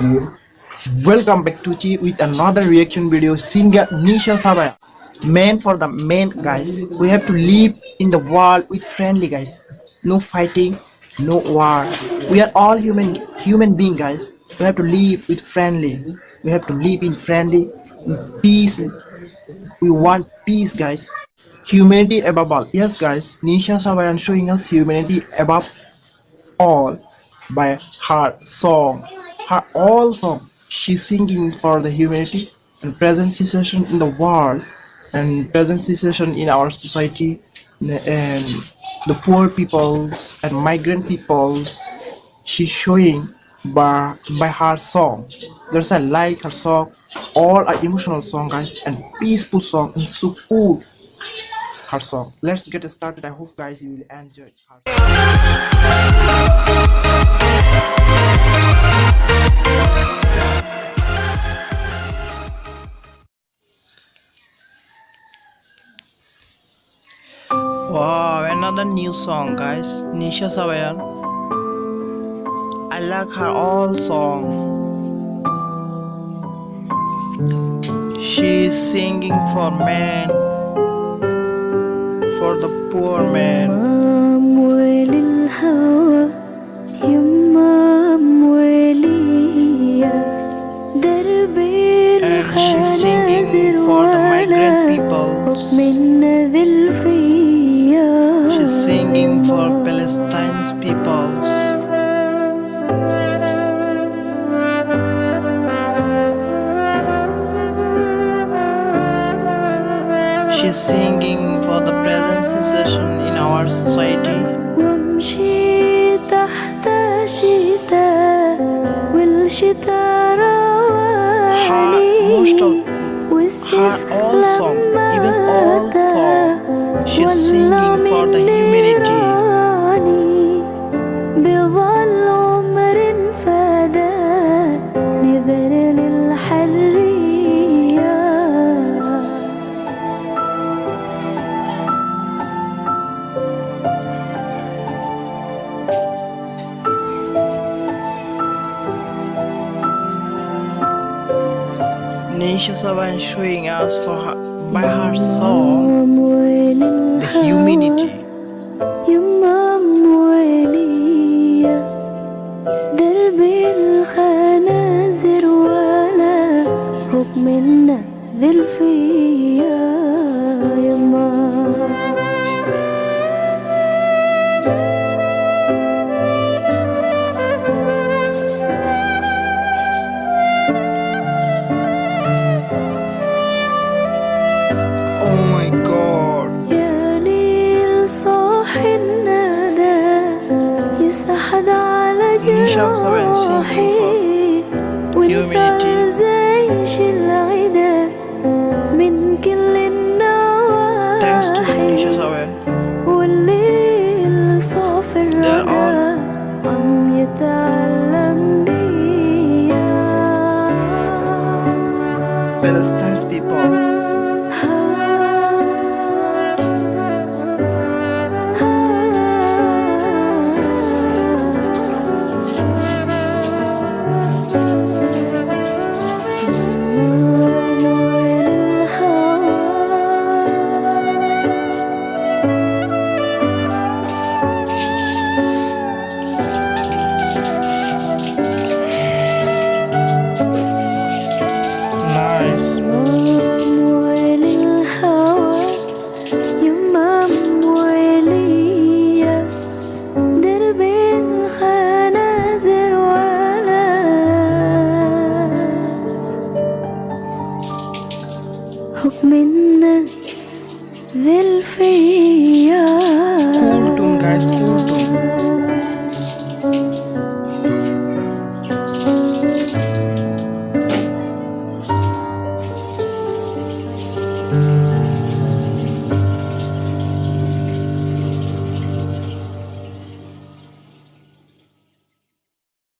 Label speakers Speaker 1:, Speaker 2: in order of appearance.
Speaker 1: Welcome back to Chi with another reaction video. Singer Nisha Sabaya. Man for the man, guys. We have to live in the world with friendly, guys. No fighting, no war. We are all human, human being, guys. We have to live with friendly. We have to live in friendly, in peace. We want peace, guys. Humanity above all. Yes, guys. Nisha Sabayan showing us humanity above all by her song. Her all song. She's singing for the humanity and present situation in the world and present situation in our society and the poor peoples and migrant peoples. She's showing by by her song. There's a like her song, all are emotional song guys and peaceful song and so cool her song. Let's get started. I hope guys you will enjoy her song. Wow, another new song, guys. Nisha Sabayan. I like her all song. She's singing for men, for the poor man. She's singing for Palestine's peoples. She's singing for the present situation in our society.
Speaker 2: وامشي تحت شتاء والشتاء
Speaker 1: most of
Speaker 2: رواني والسيف
Speaker 1: her all song, even
Speaker 2: لما
Speaker 1: all
Speaker 2: أتى
Speaker 1: song, She's singing for the humanity.
Speaker 2: بظل عمر فدا نذر للحرية
Speaker 1: us for her, my heart
Speaker 2: saw
Speaker 1: the humanity
Speaker 2: درب الخنازير ولا حكم النذل فيا يما جروحي
Speaker 1: وانسى
Speaker 2: زيش العدا من كل النواحي والليل
Speaker 1: صاف
Speaker 2: الردى عم يتعلم بيا
Speaker 1: people
Speaker 2: حكمنا ذلفيا cool tune guys cool tune